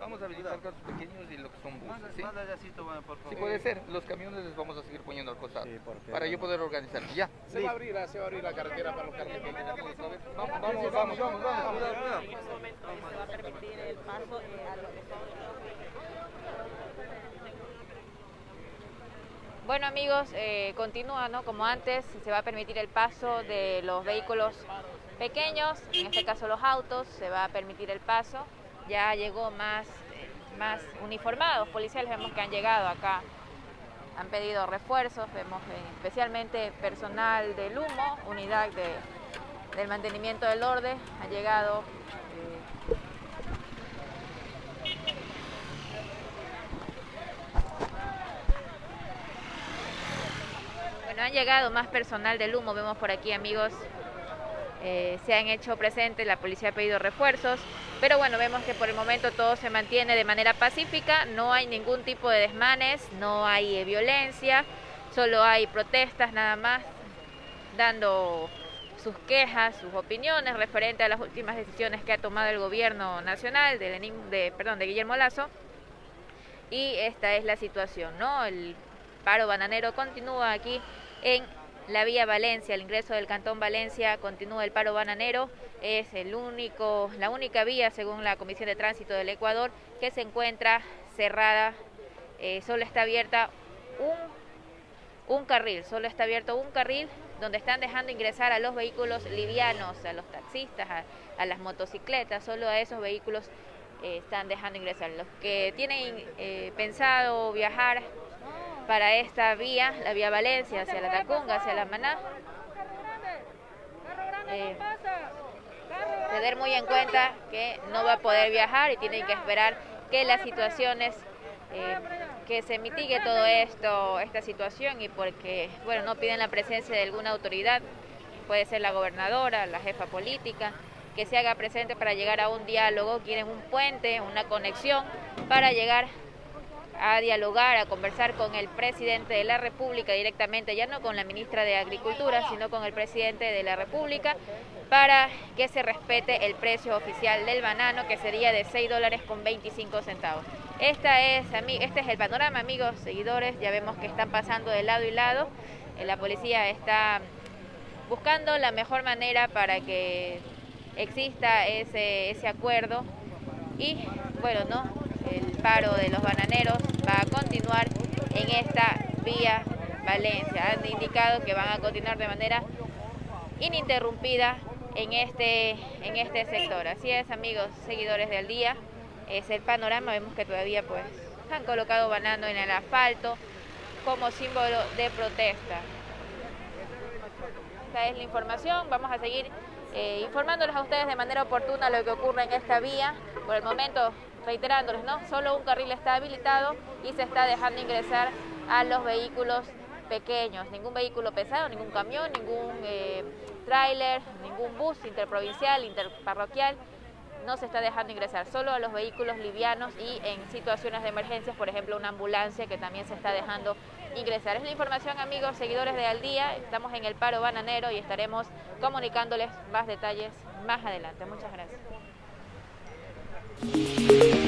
Vamos a visitar carros pequeños y lo que son buses. ¿sí? Sí, puede ser. Los camiones les vamos a seguir poniendo al costado. para yo poder organizar. Ya. Se va a abrir, se va a abrir la carretera para los carros pequeños. Vamos, vamos, vamos, vamos. vamos. En este momento se va a permitir el paso a los que Bueno amigos, eh, continúa, ¿no? Como antes, se va a permitir el paso de los vehículos pequeños, en este caso los autos, se va a permitir el paso. Ya llegó más, más uniformados policiales, vemos que han llegado acá, han pedido refuerzos, vemos eh, especialmente personal del humo, unidad de, del mantenimiento del orden, ha llegado han llegado más personal del humo, vemos por aquí amigos, eh, se han hecho presentes, la policía ha pedido refuerzos, pero bueno, vemos que por el momento todo se mantiene de manera pacífica, no hay ningún tipo de desmanes, no hay eh, violencia, solo hay protestas nada más, dando sus quejas, sus opiniones referente a las últimas decisiones que ha tomado el gobierno nacional de, de, perdón, de Guillermo Lazo. Y esta es la situación, ¿no? El paro bananero continúa aquí en la vía Valencia, el ingreso del Cantón Valencia, continúa el paro bananero, es el único, la única vía, según la Comisión de Tránsito del Ecuador, que se encuentra cerrada, eh, solo está abierta un, carril, solo está abierto un carril donde están dejando ingresar a los vehículos livianos, a los taxistas, a, las motocicletas, solo a esos vehículos eh, están dejando ingresar. Los que tienen eh, pensado viajar para esta vía, la vía Valencia, hacia la Tacunga, hacia la Maná. Eh, tener muy en cuenta que no va a poder viajar y tienen que esperar que las situaciones, eh, que se mitigue todo esto, esta situación y porque, bueno, no piden la presencia de alguna autoridad, puede ser la gobernadora, la jefa política, que se haga presente para llegar a un diálogo, quieren un puente, una conexión para llegar a dialogar, a conversar con el presidente de la República directamente, ya no con la ministra de Agricultura, sino con el presidente de la República, para que se respete el precio oficial del banano, que sería de 6 dólares con 25 centavos. Esta es, este es el panorama, amigos, seguidores, ya vemos que están pasando de lado y lado, eh, la policía está buscando la mejor manera para que exista ese, ese acuerdo y bueno, ¿no? El paro de los bananeros va a continuar en esta vía Valencia. Han indicado que van a continuar de manera ininterrumpida en este, en este sector. Así es, amigos, seguidores del día, es el panorama. Vemos que todavía pues han colocado banano en el asfalto como símbolo de protesta. Esta es la información. Vamos a seguir eh, informándoles a ustedes de manera oportuna lo que ocurre en esta vía. Por el momento, reiterándoles, ¿no? Solo un carril está habilitado y se está dejando ingresar a los vehículos pequeños. Ningún vehículo pesado, ningún camión, ningún eh, tráiler, ningún bus interprovincial, interparroquial no se está dejando ingresar, solo a los vehículos livianos y en situaciones de emergencias, por ejemplo una ambulancia que también se está dejando ingresar. Es la información amigos, seguidores de Al Día, estamos en el paro bananero y estaremos comunicándoles más detalles más adelante. Muchas gracias. Thank you.